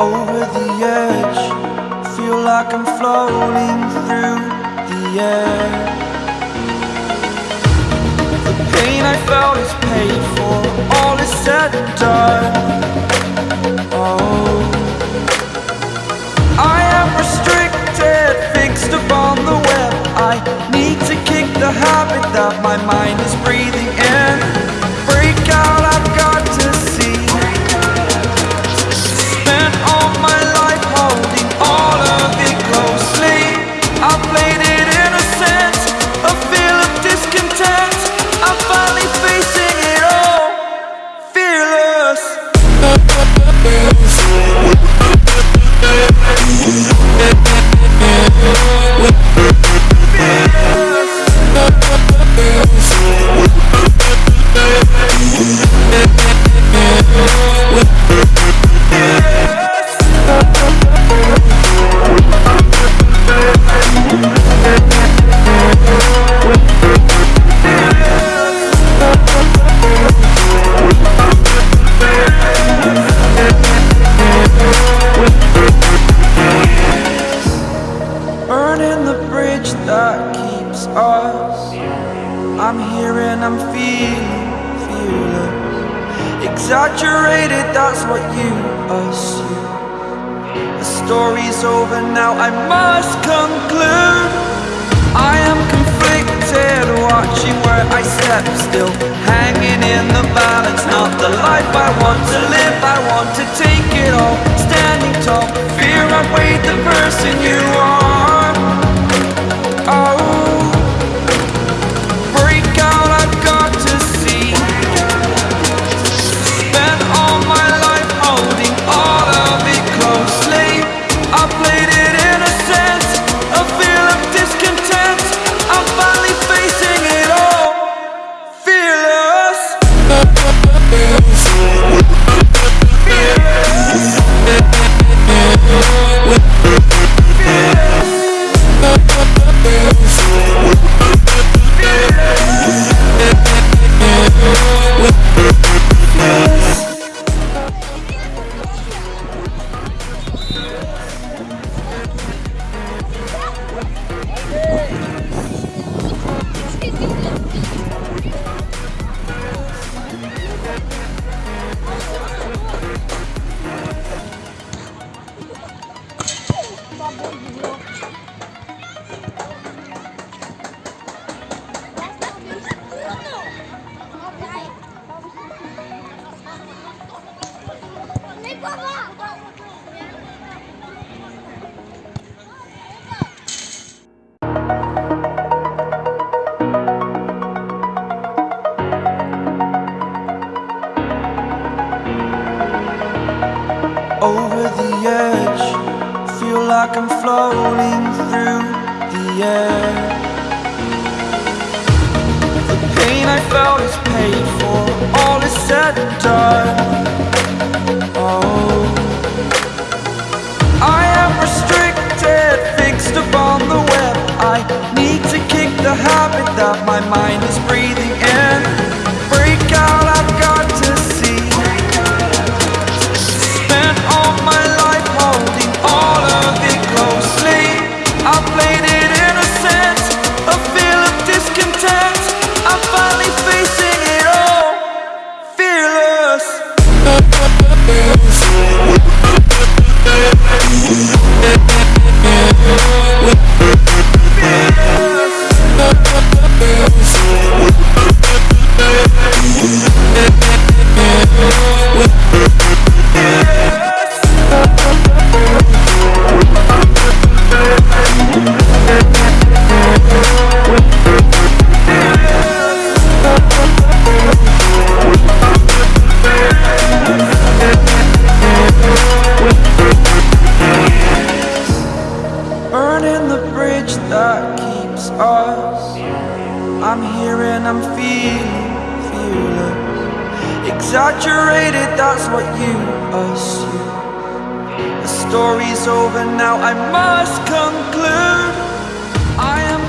over the edge. Feel like I'm floating through the air. The pain I felt is paid for. All is said and done. Oh. I am restricted Fixed upon the web. I need to kick the habit That my mind is free. And I'm feeling fearless. Exaggerated, that's what you assume. The story's over now, I must conclude. I am conflicted, watching where I step still. Like I'm floating through the air. The pain I felt is paid for, all is said and done. Oh, I'm here and I'm feeling fearless. Exaggerated, that's what you assume. The story's over now, I must conclude. I